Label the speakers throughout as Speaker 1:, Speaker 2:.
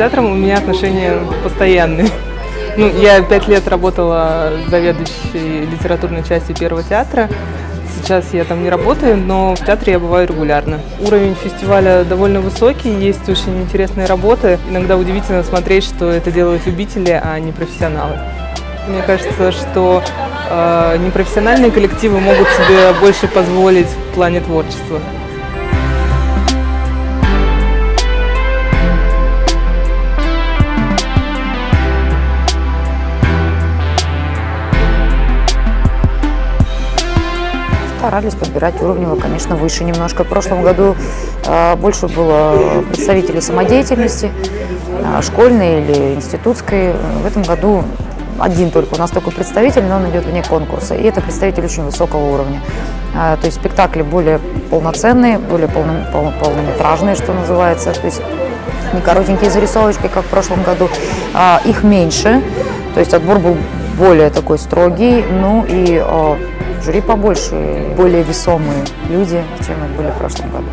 Speaker 1: театром у меня отношения постоянные. Ну, я пять лет работала заведующей литературной части Первого театра. Сейчас я там не работаю, но в театре я бываю регулярно. Уровень фестиваля довольно высокий, есть очень интересные работы. Иногда удивительно смотреть, что это делают любители, а не профессионалы. Мне кажется, что э, непрофессиональные коллективы могут себе больше позволить в плане творчества.
Speaker 2: Старались подбирать уровнево, конечно, выше немножко. В прошлом году э, больше было представителей самодеятельности, э, школьной или институтской. В этом году один только у нас такой представитель, но он идет вне конкурса. И это представитель очень высокого уровня. Э, то есть спектакли более полноценные, более полно, пол, полнометражные, что называется. То есть не коротенькие зарисовочки, как в прошлом году. А, их меньше, то есть отбор был более такой строгий. Ну и жюри побольше, более весомые люди, чем были в прошлом году.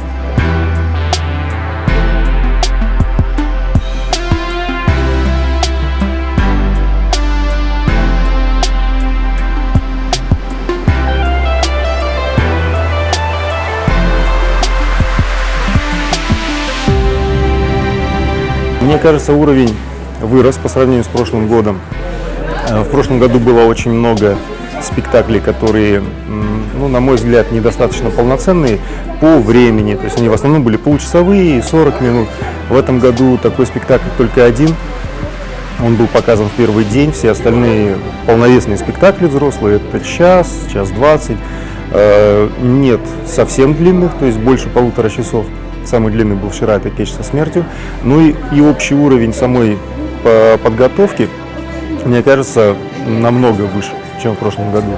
Speaker 3: Мне кажется, уровень вырос по сравнению с прошлым годом. Э, в прошлом году было очень много спектаклей, которые, ну, на мой взгляд, недостаточно полноценные по времени. То есть они в основном были получасовые, 40 минут. В этом году такой спектакль только один. Он был показан в первый день, все остальные полновесные спектакли взрослые, это час, час двадцать. Э, нет совсем длинных, то есть больше полутора часов. Самый длинный был вчера, это «Печь со смертью». Ну и, и общий уровень самой подготовки, мне кажется, намного выше чем в прошлом году.